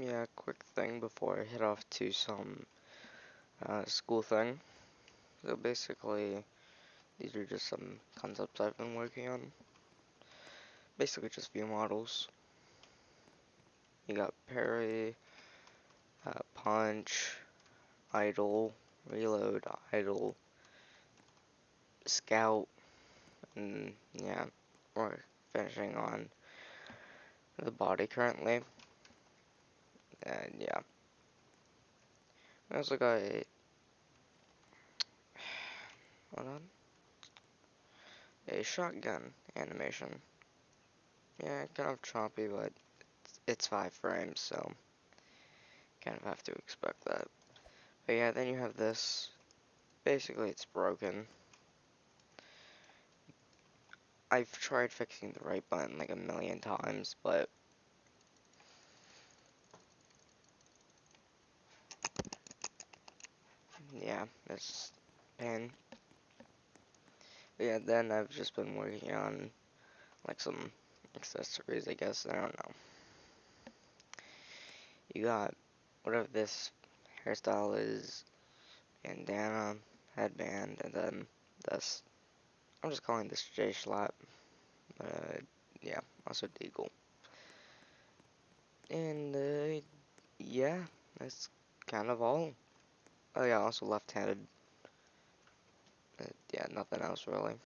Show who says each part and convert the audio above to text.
Speaker 1: yeah, quick thing before I head off to some uh, school thing. So basically, these are just some concepts I've been working on. Basically, just view models. You got parry, uh, punch, idle, reload, idle, scout, and yeah, we're finishing on the body currently. Yeah. I also got a hold on. A shotgun animation. Yeah, kind of choppy, but it's five frames, so kind of have to expect that. But yeah, then you have this. Basically, it's broken. I've tried fixing the right button like a million times, but yeah, it's pain. Yeah, then I've just been working on like some accessories, I guess. I don't know. You got whatever this hairstyle is, bandana, headband, and then this. I'm just calling this J Schlatt. Uh, yeah, also Deagle. And uh, yeah, that's kind of all. Oh yeah, also left-handed. Yeah, nothing else really.